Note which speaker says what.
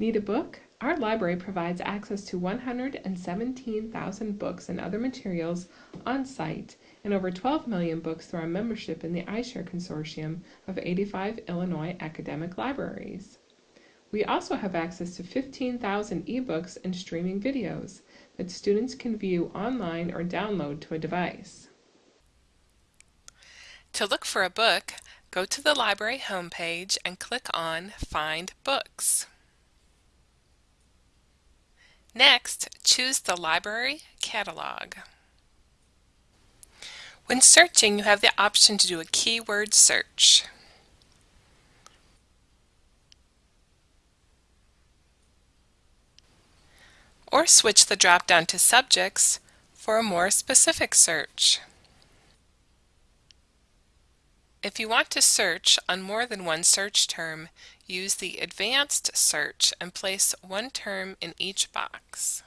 Speaker 1: Need a book? Our library provides access to 117,000 books and other materials on site and over 12 million books through our membership in the iShare Consortium of 85 Illinois academic libraries. We also have access to 15,000 ebooks and streaming videos that students can view online or download to a device.
Speaker 2: To look for a book, go to the library homepage and click on Find Books. Next, choose the Library Catalog. When searching, you have the option to do a keyword search. Or switch the drop-down to Subjects for a more specific search. If you want to search on more than one search term, use the Advanced Search and place one term in each box.